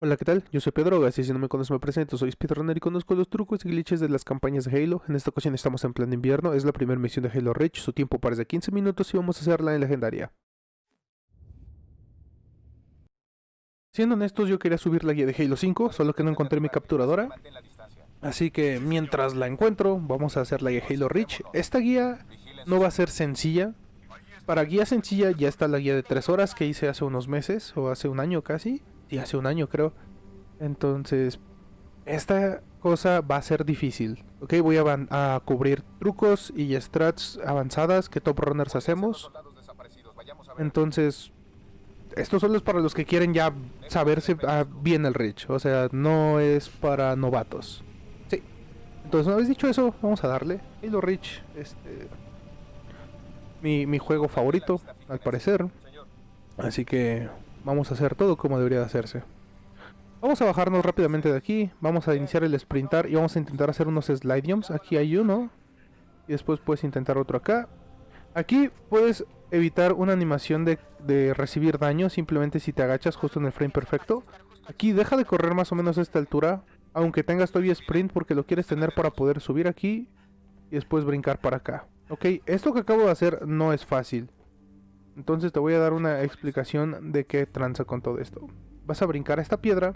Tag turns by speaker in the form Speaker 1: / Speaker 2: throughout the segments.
Speaker 1: Hola, ¿qué tal? Yo soy Pedro Gas y si no me conoces me presento, soy speedrunner y conozco los trucos y glitches de las campañas de Halo. En esta ocasión estamos en plan invierno, es la primera misión de Halo Reach, su tiempo parece de 15 minutos y vamos a hacerla en legendaria. Siendo honestos, yo quería subir la guía de Halo 5, solo que no encontré mi capturadora. Así que mientras la encuentro, vamos a hacer la guía de Halo Reach. Esta guía no va a ser sencilla. Para guía sencilla ya está la guía de 3 horas que hice hace unos meses, o hace un año casi y hace un año creo. Entonces, esta cosa va a ser difícil. Ok, voy a, a cubrir trucos y strats avanzadas que top runners hacemos. Entonces, esto solo es para los que quieren ya saberse ah, bien el Rich. O sea, no es para novatos. Sí. Entonces, una vez dicho eso, vamos a darle. Halo Rich, este... Mi, mi juego favorito, al parecer. Así que Vamos a hacer todo como debería de hacerse. Vamos a bajarnos rápidamente de aquí. Vamos a iniciar el sprintar y vamos a intentar hacer unos slide. Aquí hay uno. Y después puedes intentar otro acá. Aquí puedes evitar una animación de, de, recibir daño simplemente si te agachas justo en el frame perfecto. Aquí deja de correr más o menos a esta altura. Aunque tengas todavía sprint porque lo quieres tener para poder subir aquí. Y después brincar para acá. Ok, esto que acabo de hacer no es fácil. Entonces te voy a dar una explicación de qué tranza con todo esto. Vas a brincar a esta piedra,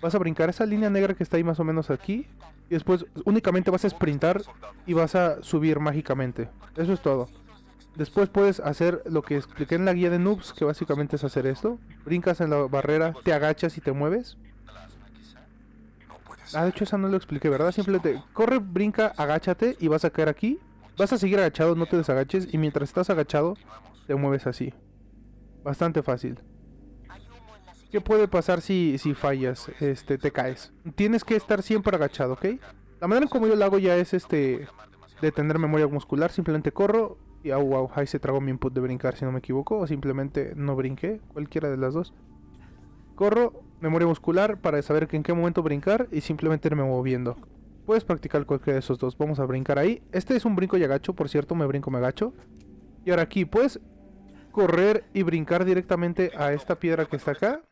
Speaker 1: vas a brincar esa línea negra que está ahí más o menos aquí, y después únicamente vas a sprintar y vas a subir mágicamente. Eso es todo. Después puedes hacer lo que expliqué en la guía de noobs, que básicamente es hacer esto. Brincas en la barrera, te agachas y te mueves. Ah, de hecho esa no lo expliqué, ¿verdad? Simplemente corre, brinca, agáchate y vas a caer aquí. Vas a seguir agachado, no te desagaches. Y mientras estás agachado, te mueves así. Bastante fácil. ¿Qué puede pasar si, si fallas? Este, te caes. Tienes que estar siempre agachado, ¿ok? La manera en como yo lo hago ya es este de tener memoria muscular. Simplemente corro y oh, wow, ahí se tragó mi input de brincar si no me equivoco. O simplemente no brinqué, cualquiera de las dos. Corro, memoria muscular para saber en qué momento brincar y simplemente me moviendo. Puedes practicar cualquiera de esos dos. Vamos a brincar ahí. Este es un brinco y agacho, por cierto, me brinco, me agacho. Y ahora aquí, puedes correr y brincar directamente a esta piedra que está acá.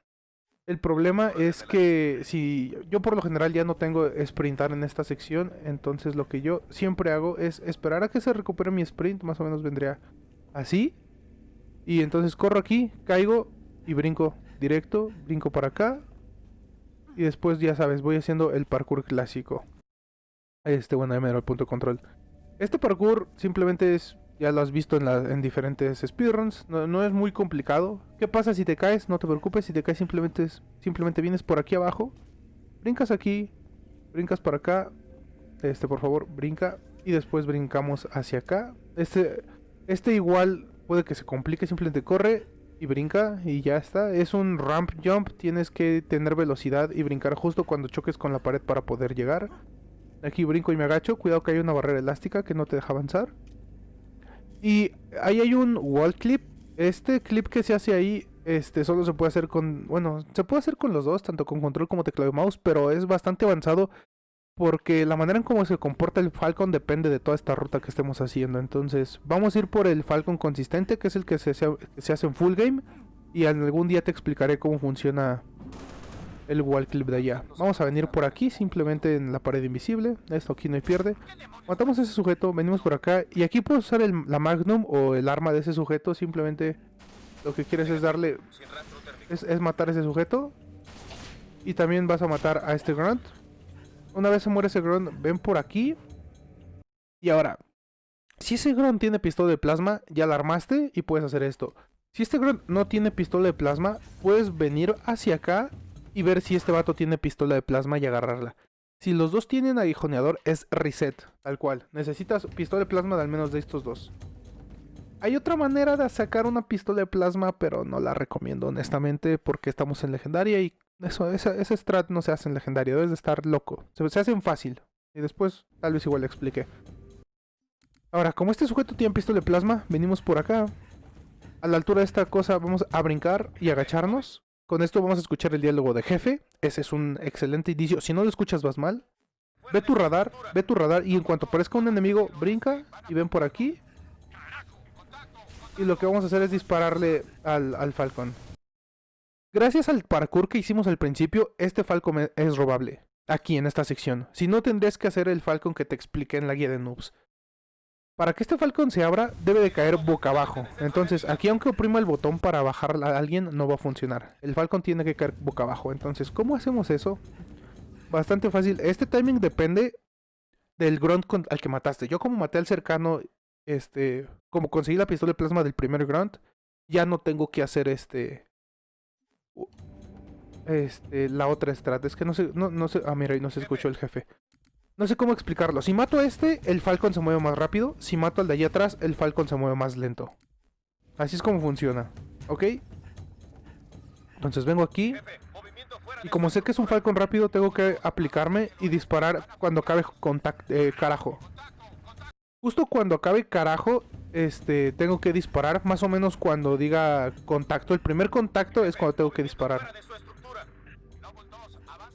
Speaker 1: El problema es que si yo por lo general ya no tengo sprintar en esta sección, entonces lo que yo siempre hago es esperar a que se recupere mi sprint, más o menos vendría así. Y entonces corro aquí, caigo y brinco directo, brinco para acá. Y después ya sabes, voy haciendo el parkour clásico. Este, bueno, ya me el punto de control. Este parkour simplemente es ya lo has visto en, en diferentes speedruns. No, es muy complicado. ¿Qué pasa si te caes? No te preocupes. Si te caes simplemente, simplemente vienes por aquí abajo. Brincas aquí. Brincas por acá. Este, por favor, brinca. Y después brincamos hacia acá. Este, este igual puede que se complique. Simplemente corre y brinca y ya está. Es un ramp jump. Tienes que tener velocidad y brincar justo cuando choques con la pared para poder llegar. Aquí brinco y me agacho. Cuidado que hay una barrera elástica que no te deja avanzar. Y ahí hay un wall clip. Este clip que se hace ahí, este solo se puede hacer con, bueno, se puede hacer con los dos, tanto con control como teclado y mouse, pero es bastante avanzado porque la manera en cómo se comporta el Falcon depende de toda esta ruta que estemos haciendo. Entonces, vamos a ir por el Falcon consistente, que es el que se, se hace en full game, y algún día te explicaré cómo funciona el wall clip de allá. Vamos a venir por aquí, simplemente en la pared invisible. Esto aquí no hay pierde. Matamos a ese sujeto, venimos por acá. Y aquí puedes usar la magnum o el arma de ese sujeto. Simplemente lo que quieres es darle... Es, matar a ese sujeto. Y también vas a matar a este grunt. Una vez se muere ese grunt, ven por aquí. Y ahora, si ese grunt tiene pistola de plasma, ya la armaste y puedes hacer esto. Si este grunt no tiene pistola de plasma, puedes venir hacia acá y ver si este vato tiene pistola de plasma y agarrarla. Si los dos tienen aguijoneador es reset, tal cual. Necesitas pistola de plasma de al menos de estos dos. Hay otra manera de sacar una pistola de plasma, pero no la recomiendo honestamente porque estamos en legendaria y eso, ese, strat no se hace en legendaria, debes de estar loco. Se, se hacen fácil. Y después tal vez igual le explique. Ahora, como este sujeto tiene pistola de plasma, venimos por acá. A la altura de esta cosa vamos a brincar y agacharnos. Con esto vamos a escuchar el diálogo de jefe. Ese es un excelente indicio. Si no lo escuchas vas mal. Ve tu radar, ve tu radar y en cuanto aparezca un enemigo, brinca y ven por aquí. Y lo que vamos a hacer es dispararle al, al Falcon. Gracias al parkour que hicimos al principio, este Falcon es robable. Aquí en esta sección. Si no, tendrías que hacer el Falcon que te expliqué en la guía de noobs. Para que este Falcon se abra, debe de caer boca abajo. Entonces, aquí aunque oprima el botón para bajar a alguien, no va a funcionar. El Falcon tiene que caer boca abajo. Entonces, ¿cómo hacemos eso? Bastante fácil. Este timing depende del grunt al que mataste. Yo como maté al cercano, este, como conseguí la pistola de plasma del primer grunt, ya no tengo que hacer este, este, la otra strat. Es que no sé, no, no sé, ah mira, ahí no se escuchó el jefe. No sé cómo explicarlo. Si mato a este, el Falcon se mueve más rápido. Si mato al de allí atrás, el Falcon se mueve más lento. Así es como funciona, ¿ok? Entonces vengo aquí. Y como sé que es un Falcon rápido, tengo que aplicarme y disparar cuando acabe contact eh, carajo. Justo cuando acabe carajo, este, tengo que disparar. Más o menos cuando diga contacto. El primer contacto es cuando tengo que disparar.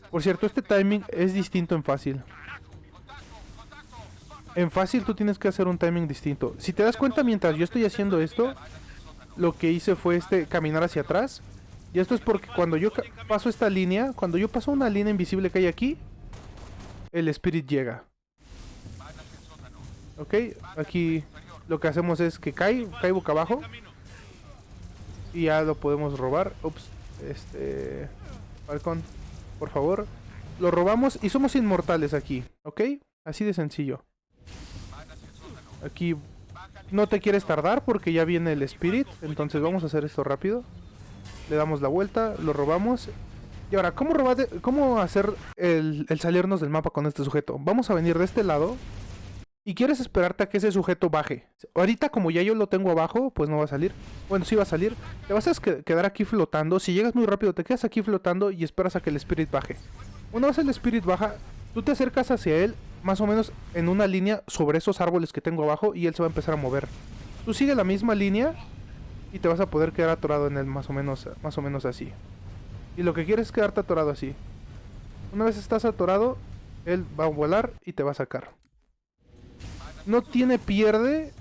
Speaker 1: Por cierto, este timing es distinto en fácil. En fácil tú tienes que hacer un timing distinto. Si te das cuenta mientras yo estoy haciendo esto, lo que hice fue este caminar hacia atrás. Y esto es porque cuando yo paso esta línea, cuando yo paso una línea invisible que hay aquí, el spirit llega. Ok, aquí lo que hacemos es que cae, cae boca abajo. Y ya lo podemos robar. Ups, este... Falcon, por favor. Lo robamos y somos inmortales aquí, ¿ok? Así de sencillo. Aquí no te quieres tardar porque ya viene el spirit. Entonces vamos a hacer esto rápido. Le damos la vuelta, lo robamos. Y ahora, ¿cómo, cómo hacer el, el salirnos del mapa con este sujeto? Vamos a venir de este lado. Y quieres esperarte a que ese sujeto baje. Ahorita como ya yo lo tengo abajo, pues no va a salir. Bueno, sí va a salir. Te vas a que- quedar aquí flotando. Si llegas muy rápido, te quedas aquí flotando y esperas a que el spirit baje. Una vez el spirit baja, tú te acercas hacia él, más o menos en una línea sobre esos árboles que tengo abajo y él se va a empezar a mover. Tú sigue la misma línea y te vas a poder quedar atorado en él más o menos, más o menos así. Y lo que quieres es quedarte atorado así. Una vez estás atorado, él va a volar y te va a sacar. No tiene pierde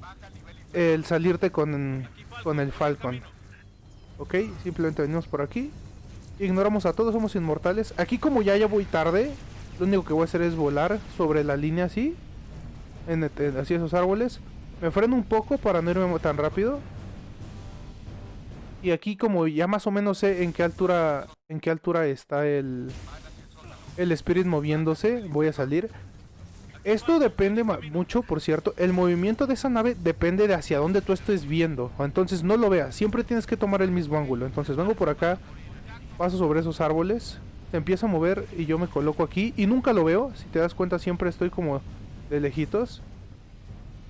Speaker 1: el salirte con, con el Falcon. Ok, simplemente venimos por aquí. Ignoramos a todos, somos inmortales. Aquí como ya ya voy tarde, lo único que voy a hacer es volar sobre la línea así. Así esos árboles. Me freno un poco para no irme tan rápido. Y aquí como ya más o menos sé en qué altura en qué altura está el el spirit moviéndose, voy a salir. Esto depende mucho, por cierto, el movimiento de esa nave depende de hacia dónde tú estés viendo. Entonces no lo veas, siempre tienes que tomar el mismo ángulo. Entonces vengo por acá, paso sobre esos árboles, empieza a mover y yo me coloco aquí y nunca lo veo. Si te das cuenta siempre estoy como de lejitos.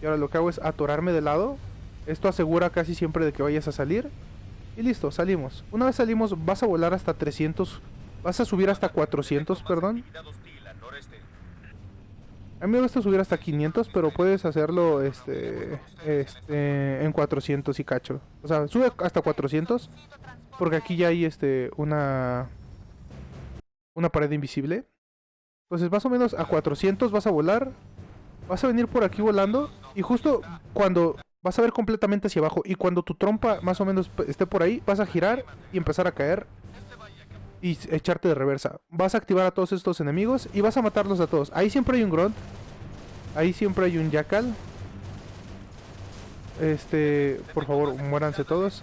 Speaker 1: Y ahora lo que hago es atorarme de lado. Esto asegura casi siempre de que vayas a salir. Y listo, salimos. Una vez salimos vas a volar hasta 300, vas a subir hasta 400, perdón. A mí me gusta subir hasta 500, pero puedes hacerlo este, este en 400 y cacho. O sea, sube hasta 400 porque aquí ya hay este una una pared invisible. Entonces, más o menos a 400 vas a volar. Vas a venir por aquí volando y justo cuando vas a ver completamente hacia abajo y cuando tu trompa más o menos esté por ahí, vas a girar y empezar a caer y echarte de reversa. Vas a activar a todos estos enemigos y vas a matarlos a todos. Ahí siempre hay un grunt. Ahí siempre hay un jackal. Este, por favor, muéranse todos.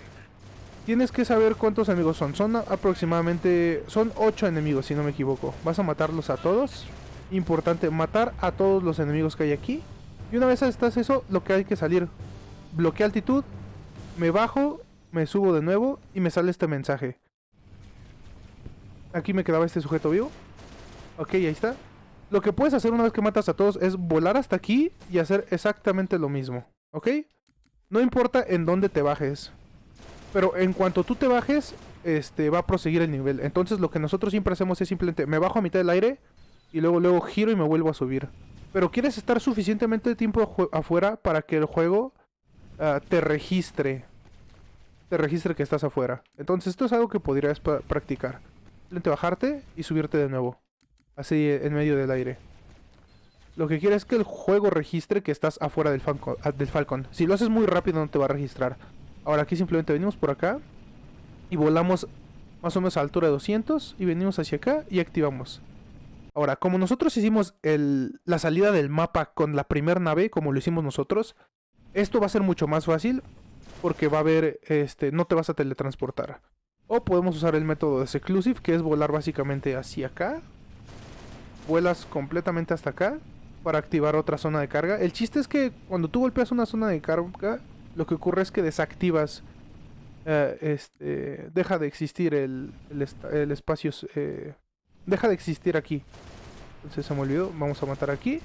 Speaker 1: Tienes que saber cuántos enemigos son. Son aproximadamente, son 8 enemigos si no me equivoco. Vas a matarlos a todos. Importante, matar a todos los enemigos que hay aquí. Y una vez estás eso, lo que hay que salir. Bloquea altitud. Me bajo, me subo de nuevo y me sale este mensaje. Aquí me quedaba este sujeto vivo. Ok, ahí está. Lo que puedes hacer una vez que matas a todos es volar hasta aquí y hacer exactamente lo mismo. ¿Ok? No importa en dónde te bajes. Pero en cuanto tú te bajes, este va a proseguir el nivel. Entonces lo que nosotros siempre hacemos es simplemente me bajo a mitad del aire y luego luego giro y me vuelvo a subir. Pero quieres estar suficientemente tiempo afuera para que el juego ah, te registre. Te registre que estás afuera. Entonces esto es algo que podrías practicar. Simplemente bajarte y subirte de nuevo. Así en medio del aire. Lo que quieres es que el juego registre que estás afuera del, Falcon- ah, del Falcon. Si lo haces muy rápido no te va a registrar. Ahora aquí simplemente venimos por acá. Y volamos más o menos a altura de 200 y venimos hacia acá y activamos. Ahora, como nosotros hicimos la salida del mapa con la primera nave, como lo hicimos nosotros, esto va a ser mucho más fácil porque va a haber, este, no te vas a teletransportar. O podemos usar el método de Seclusive, que es volar básicamente hacia acá. Vuelas completamente hasta acá para activar otra zona de carga. El chiste es que cuando tú golpeas una zona de carga, lo que ocurre es que desactivas, eh, este, deja de existir el, espacio, eh, deja de existir aquí. Entonces se me olvidó, vamos a matar aquí.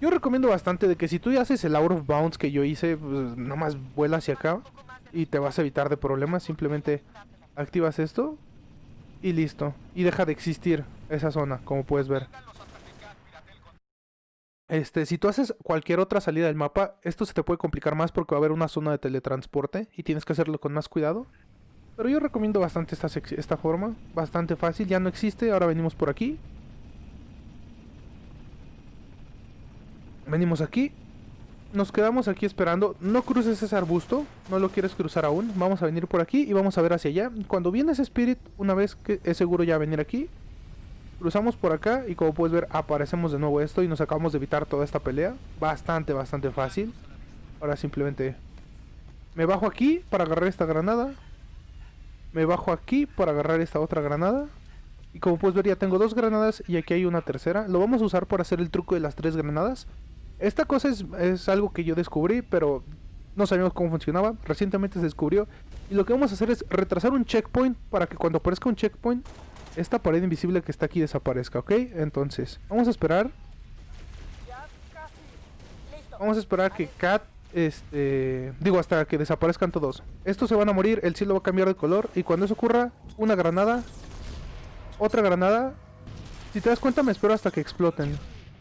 Speaker 1: Yo recomiendo bastante de que si tú ya haces el out of bounds que yo hice, pues nada más vuela hacia acá y te vas a evitar de problemas. Simplemente activas esto y listo. Y deja de existir esa zona, como puedes ver. Este, si tú haces cualquier otra salida del mapa, esto se te puede complicar más porque va a haber una zona de teletransporte y tienes que hacerlo con más cuidado. Pero yo recomiendo bastante esta, esta forma, bastante fácil, ya no existe, ahora venimos por aquí. Venimos aquí, nos quedamos aquí esperando, no cruces ese arbusto, no lo quieres cruzar aún, vamos a venir por aquí y vamos a ver hacia allá. Cuando viene ese spirit, una vez que es seguro ya venir aquí, Cruzamos por acá y como puedes ver aparecemos de nuevo esto y nos acabamos de evitar toda esta pelea. Bastante, bastante fácil. Ahora simplemente me bajo aquí para agarrar esta granada. Me bajo aquí para agarrar esta otra granada. Y como puedes ver ya tengo dos granadas y aquí hay una tercera. Lo vamos a usar para hacer el truco de las tres granadas. Esta cosa es, es algo que yo descubrí, pero no sabíamos cómo funcionaba. Recientemente se descubrió. Y lo que vamos a hacer es retrasar un checkpoint para que cuando aparezca un checkpoint esta pared invisible que está aquí desaparezca, ¿ok? Entonces, vamos a esperar. Vamos a esperar que Cat, este... Digo, hasta que desaparezcan todos. Estos se van a morir, el cielo va a cambiar de color. Y cuando eso ocurra, una granada. Otra granada. Si te das cuenta, me espero hasta que exploten.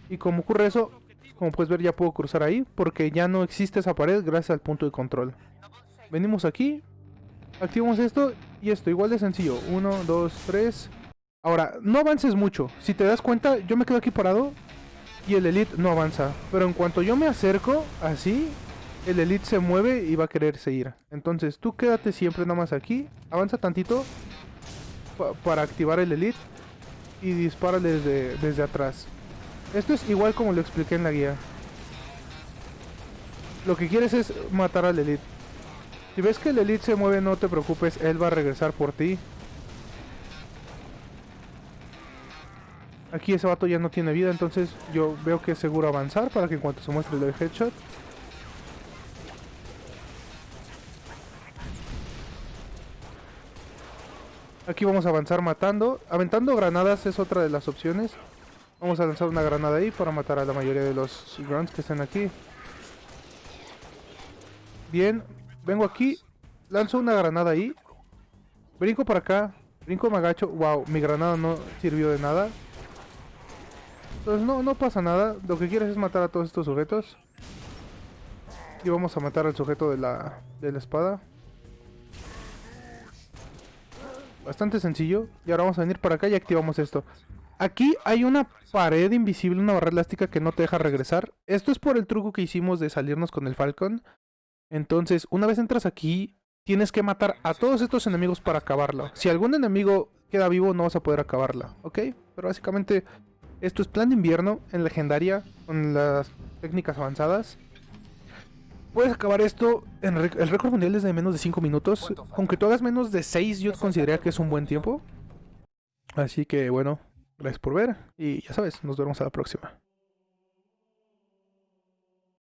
Speaker 1: Y como ocurre eso, como puedes ver, ya puedo cruzar ahí. Porque ya no existe esa pared gracias al punto de control. Venimos aquí. Activamos esto y esto, igual de sencillo. Uno, dos, tres... Ahora, no avances mucho. Si te das cuenta, yo me quedo aquí parado y el Elite no avanza. Pero en cuanto yo me acerco, así, el Elite se mueve y va a querer seguir. Entonces, tú quédate siempre nada más aquí. Avanza tantito para activar el Elite y dispara desde, desde atrás. Esto es igual como lo expliqué en la guía. Lo que quieres es matar al Elite. Si ves que el Elite se mueve, no te preocupes, él va a regresar por ti. Aquí ese vato ya no tiene vida, entonces yo veo que es seguro avanzar para que en cuanto se muestre el headshot. Aquí vamos a avanzar matando. Aventando granadas es otra de las opciones. Vamos a lanzar una granada ahí para matar a la mayoría de los grunts que están aquí. Bien, vengo aquí, lanzo una granada ahí. Brinco para acá, brinco me agacho. Wow, mi granada no sirvió de nada. Entonces no, no pasa nada. Lo que quieres es matar a todos estos sujetos. Y vamos a matar al sujeto de la, de la espada. Bastante sencillo. Y ahora vamos a venir para acá y activamos esto. Aquí hay una pared invisible, una barra elástica que no te deja regresar. Esto es por el truco que hicimos de salirnos con el Falcon. Entonces, una vez entras aquí, tienes que matar a todos estos enemigos para acabarlo. Si algún enemigo queda vivo, no vas a poder acabarla, ¿ok? Pero básicamente esto es plan de invierno en legendaria con las técnicas avanzadas. Puedes acabar esto en el récord mundial es de menos de 5 minutos. Aunque tú hagas menos de 6 yo consideraría que es un buen tiempo. Así que bueno, gracias por ver y ya sabes, nos vemos a la próxima.